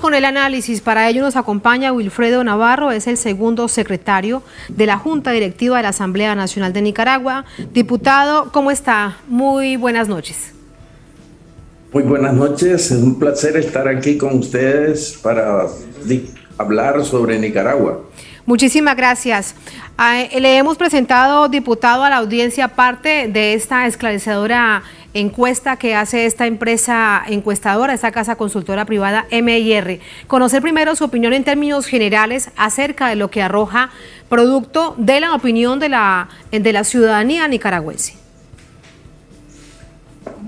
Con el análisis. Para ello nos acompaña Wilfredo Navarro, es el segundo secretario de la Junta Directiva de la Asamblea Nacional de Nicaragua. Diputado, ¿cómo está? Muy buenas noches. Muy buenas noches, es un placer estar aquí con ustedes para hablar sobre Nicaragua. Muchísimas gracias. Ah, le hemos presentado, diputado, a la audiencia parte de esta esclarecedora encuesta que hace esta empresa encuestadora, esta casa consultora privada MIR. Conocer primero su opinión en términos generales acerca de lo que arroja producto de la opinión de la, de la ciudadanía nicaragüense.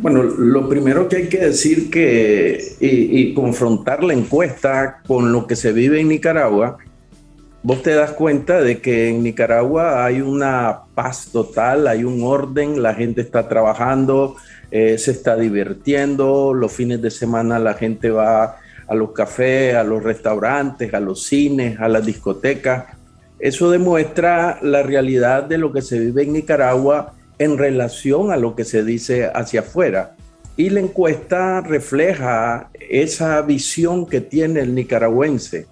Bueno, lo primero que hay que decir que y confrontar la encuesta con lo que se vive en Nicaragua vos te das cuenta de que en Nicaragua hay una paz total, hay un orden, la gente está trabajando, eh, se está divirtiendo, los fines de semana la gente va a los cafés, a los restaurantes, a los cines, a las discotecas. Eso demuestra la realidad de lo que se vive en Nicaragua en relación a lo que se dice hacia afuera. Y la encuesta refleja esa visión que tiene el nicaragüense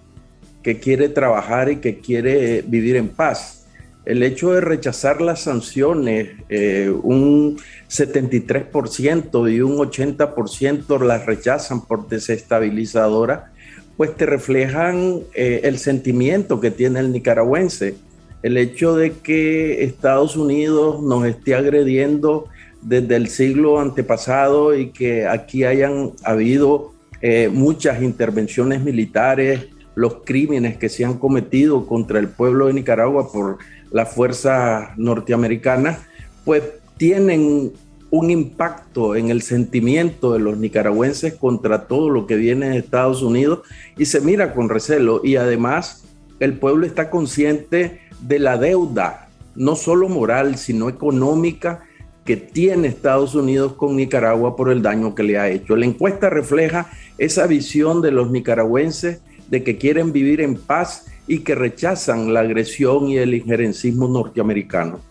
que quiere trabajar y que quiere vivir en paz. El hecho de rechazar las sanciones, eh, un 73% y un 80% las rechazan por desestabilizadora, pues te reflejan eh, el sentimiento que tiene el nicaragüense. El hecho de que Estados Unidos nos esté agrediendo desde el siglo antepasado y que aquí hayan habido eh, muchas intervenciones militares, los crímenes que se han cometido contra el pueblo de Nicaragua por la fuerza norteamericana, pues tienen un impacto en el sentimiento de los nicaragüenses contra todo lo que viene de Estados Unidos y se mira con recelo y además el pueblo está consciente de la deuda, no solo moral, sino económica que tiene Estados Unidos con Nicaragua por el daño que le ha hecho. La encuesta refleja esa visión de los nicaragüenses de que quieren vivir en paz y que rechazan la agresión y el injerencismo norteamericano.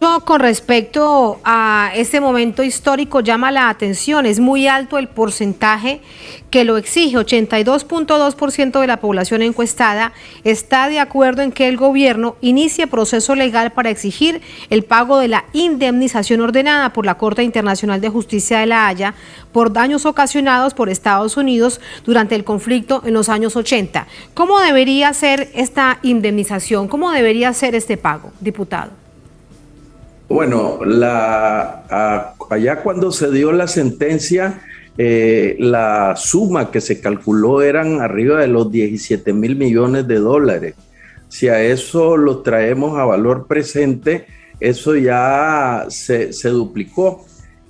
Con respecto a este momento histórico llama la atención, es muy alto el porcentaje que lo exige, 82.2% de la población encuestada está de acuerdo en que el gobierno inicie proceso legal para exigir el pago de la indemnización ordenada por la Corte Internacional de Justicia de la Haya por daños ocasionados por Estados Unidos durante el conflicto en los años 80. ¿Cómo debería ser esta indemnización? ¿Cómo debería ser este pago, diputado? Bueno, allá cuando se dio la sentencia, eh, la suma que se calculó eran arriba de los 17 mil millones de dólares. Si a eso lo traemos a valor presente, eso ya se, duplicó.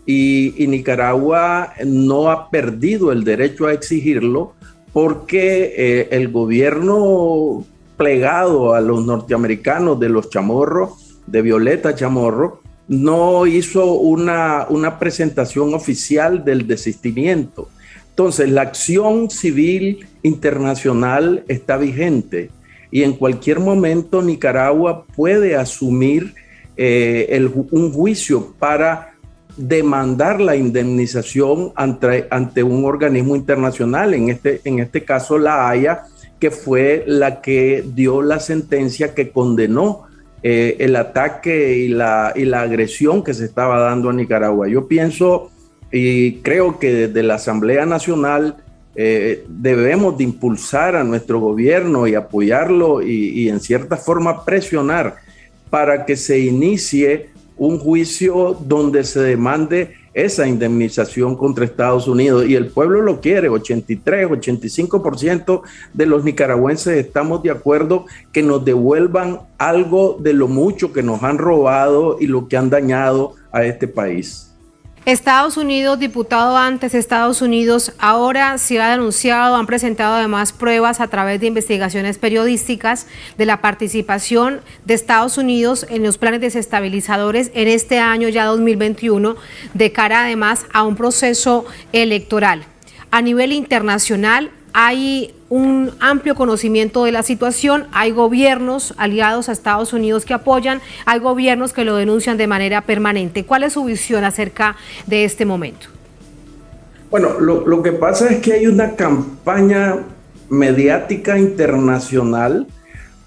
Y, Nicaragua no ha perdido el derecho a exigirlo porque eh, el gobierno plegado a los norteamericanos de los chamorros de Violeta Chamorro, no hizo una, una presentación oficial del desistimiento. Entonces, la acción civil internacional está vigente y en cualquier momento Nicaragua puede asumir eh, un juicio para demandar la indemnización ante, ante, un organismo internacional, en este, en este caso la Haya, que fue la que dio la sentencia que condenó eh, el ataque y la, y la agresión que se estaba dando a Nicaragua. Yo pienso y creo que desde la Asamblea Nacional eh, debemos de impulsar a nuestro gobierno y apoyarlo y, y en cierta forma presionar para que se inicie un juicio donde se demande esa indemnización contra Estados Unidos y el pueblo lo quiere, 83, 85% de los nicaragüenses estamos de acuerdo que nos devuelvan algo de lo mucho que nos han robado y lo que han dañado a este país. Estados Unidos, diputado antes, Estados Unidos, ahora se ha denunciado, han presentado además pruebas a través de investigaciones periodísticas de la participación de Estados Unidos en los planes desestabilizadores en este año ya 2021, de cara además a un proceso electoral. A nivel internacional, hay un amplio conocimiento de la situación, hay gobiernos aliados a Estados Unidos que apoyan, hay gobiernos que lo denuncian de manera permanente. ¿Cuál es su visión acerca de este momento? Bueno, lo, que pasa es que hay una campaña mediática internacional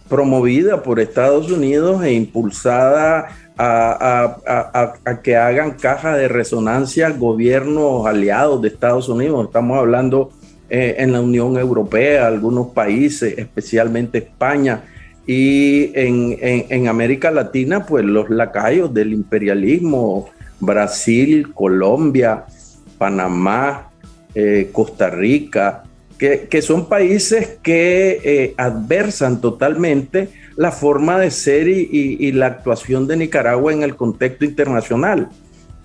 promovida por Estados Unidos e impulsada a, que hagan caja de resonancia gobiernos aliados de Estados Unidos. Estamos hablando eh, en la Unión Europea, algunos países, especialmente España, y en, América Latina, pues los lacayos del imperialismo, Brasil, Colombia, Panamá, eh, Costa Rica, que, son países que eh, adversan totalmente la forma de ser y, la actuación de Nicaragua en el contexto internacional.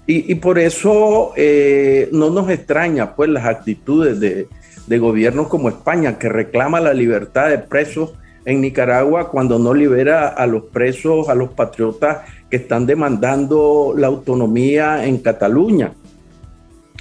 Y, por eso no nos extraña pues las actitudes de, de gobiernos como España, que reclama la libertad de presos en Nicaragua cuando no libera a los presos, a los patriotas que están demandando la autonomía en Cataluña.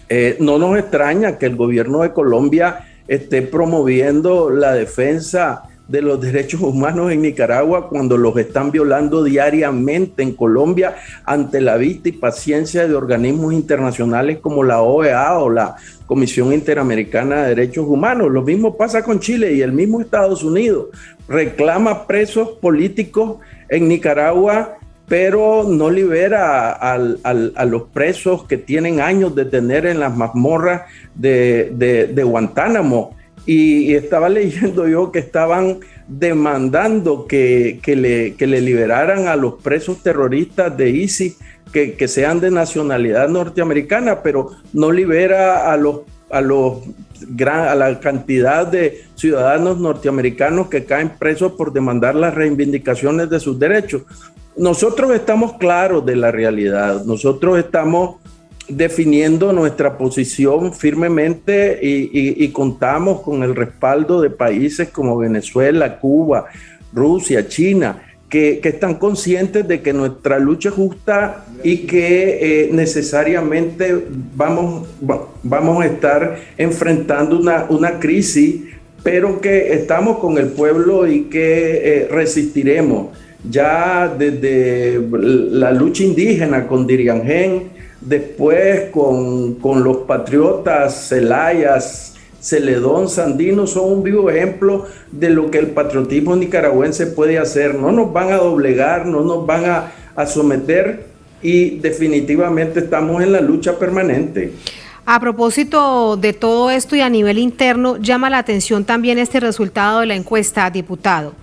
Eh, no nos extraña que el gobierno de Colombia esté promoviendo la defensa de los derechos humanos en Nicaragua cuando los están violando diariamente en Colombia ante la vista y paciencia de organismos internacionales como la OEA o la Comisión Interamericana de Derechos Humanos. Lo mismo pasa con Chile y el mismo Estados Unidos reclama presos políticos en Nicaragua pero no libera a los presos que tienen años de tener en las mazmorras de, Guantánamo. Y, estaba leyendo yo que estaban demandando que, le, liberaran a los presos terroristas de ISIS que, sean de nacionalidad norteamericana, pero no libera a los a, los a la cantidad de ciudadanos norteamericanos que caen presos por demandar las reivindicaciones de sus derechos. Nosotros estamos claros de la realidad, nosotros estamos definiendo nuestra posición firmemente y, contamos con el respaldo de países como Venezuela, Cuba, Rusia, China, que, están conscientes de que nuestra lucha es justa y que eh, necesariamente vamos, vamos a estar enfrentando una, una, crisis, pero que estamos con el pueblo y que eh, resistiremos. Ya desde la lucha indígena con Diriangén, después con, los patriotas Celayas, Celedón, Sandino, son un vivo ejemplo de lo que el patriotismo nicaragüense puede hacer. No nos van a doblegar, no nos van a, a someter y definitivamente estamos en la lucha permanente. A propósito de todo esto y a nivel interno, llama la atención también este resultado de la encuesta, diputado.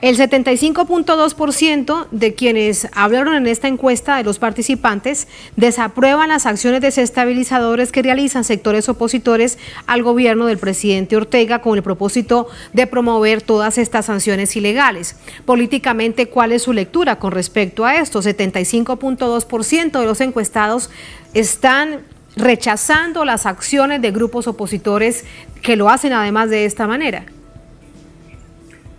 El 75.2% de quienes hablaron en esta encuesta de los participantes desaprueban las acciones desestabilizadoras que realizan sectores opositores al gobierno del presidente Ortega con el propósito de promover todas estas sanciones ilegales. Políticamente, ¿cuál es su lectura con respecto a esto? 75.2% de los encuestados están rechazando las acciones de grupos opositores que lo hacen además de esta manera.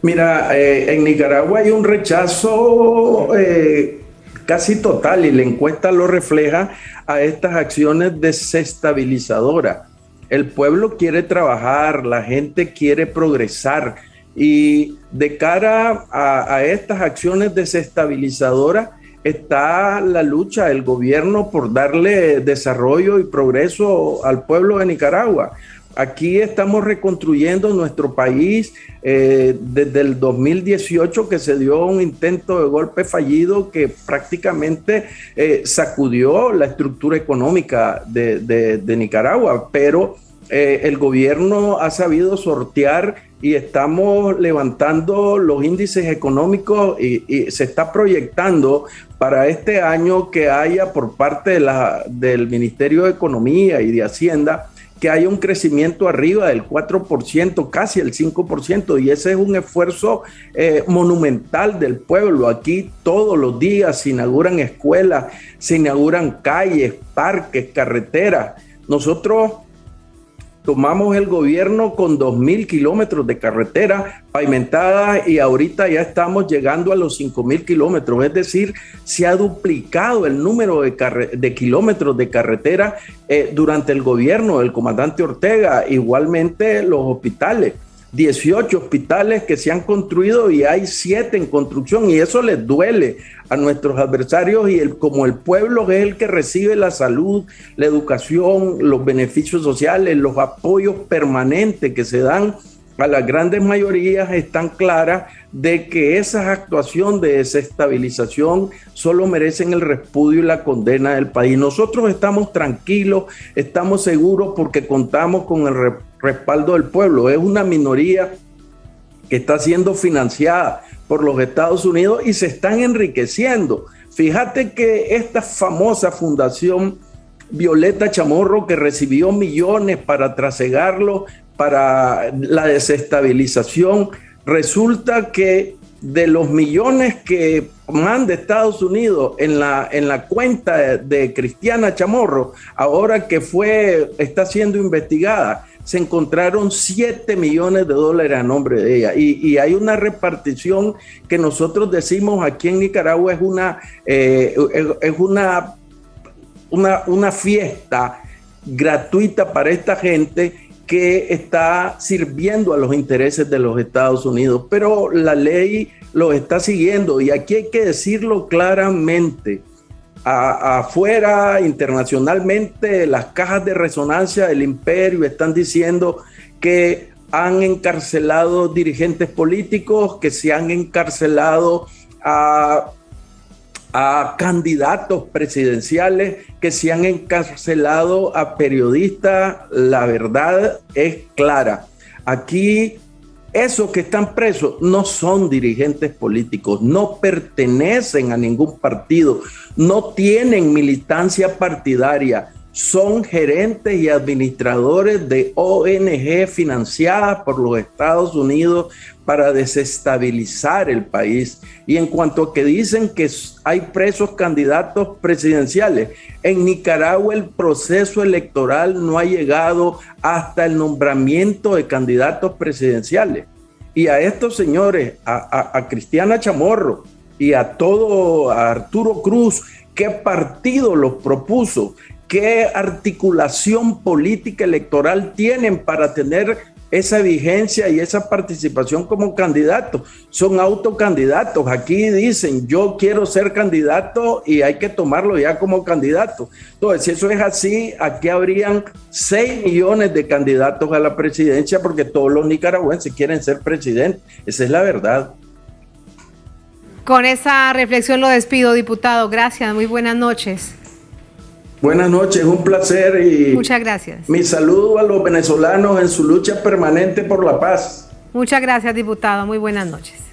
Mira, eh, en Nicaragua hay un rechazo eh, casi total y la encuesta lo refleja a estas acciones desestabilizadoras. El pueblo quiere trabajar, la gente quiere progresar y de cara a, a estas acciones desestabilizadoras está la lucha del gobierno por darle desarrollo y progreso al pueblo de Nicaragua. Aquí estamos reconstruyendo nuestro país eh, desde el 2018 que se dio un intento de golpe fallido que prácticamente eh, sacudió la estructura económica de, Nicaragua, pero eh, el gobierno ha sabido sortear y estamos levantando los índices económicos y, y, se está proyectando para este año que haya por parte de la, del Ministerio de Economía y de Hacienda que haya un crecimiento arriba del 4%, casi el 5%, y ese es un esfuerzo eh, monumental del pueblo. Aquí todos los días se inauguran escuelas, se inauguran calles, parques, carreteras. Nosotros tomamos el gobierno con 2.000 kilómetros de carretera pavimentada y ahorita ya estamos llegando a los 5.000 kilómetros, es decir, se ha duplicado el número de, kilómetros de carretera eh, durante el gobierno del comandante Ortega, igualmente los hospitales. 18 hospitales que se han construido y hay 7 en construcción y eso les duele a nuestros adversarios y el, como el pueblo es el que recibe la salud, la educación, los beneficios sociales, los apoyos permanentes que se dan a las grandes mayorías están claras de que esa actuación de desestabilización solo merecen el repudio y la condena del país. Nosotros estamos tranquilos, estamos seguros porque contamos con el respaldo del pueblo. Es una minoría que está siendo financiada por los Estados Unidos y se están enriqueciendo. Fíjate que esta famosa fundación Violeta Chamorro que recibió millones para trasegarlo para la desestabilización, resulta que de los millones que manda Estados Unidos en la, en la cuenta de, Cristiana Chamorro, ahora que fue, está siendo investigada, se encontraron 7 millones de dólares a nombre de ella. Y, hay una repartición que nosotros decimos aquí en Nicaragua es una, eh, es una, una, una fiesta gratuita para esta gente que está sirviendo a los intereses de los Estados Unidos, pero la ley lo está siguiendo y aquí hay que decirlo claramente. Afuera, internacionalmente, las cajas de resonancia del imperio están diciendo que han encarcelado dirigentes políticos, que se han encarcelado a candidatos presidenciales que se han encarcelado a periodistas, la verdad es clara. Aquí esos que están presos no son dirigentes políticos, no pertenecen a ningún partido, no tienen militancia partidaria, son gerentes y administradores de ONG financiadas por los Estados Unidos para desestabilizar el país. Y en cuanto a que dicen que hay presos candidatos presidenciales, en Nicaragua el proceso electoral no ha llegado hasta el nombramiento de candidatos presidenciales. Y a estos señores, a, Cristiana Chamorro y a todo a Arturo Cruz, ¿qué partido los propuso? ¿Qué articulación política electoral tienen para tener esa vigencia y esa participación como candidato? Son autocandidatos. Aquí dicen, yo quiero ser candidato y hay que tomarlo ya como candidato. Entonces, si eso es así, aquí habrían 6 millones de candidatos a la presidencia porque todos los nicaragüenses quieren ser presidente. Esa es la verdad. Con esa reflexión lo despido, diputado. Gracias, muy buenas noches. Buenas noches, un placer y muchas gracias. Mi saludo a los venezolanos en su lucha permanente por la paz. Muchas gracias, diputado. Muy buenas noches.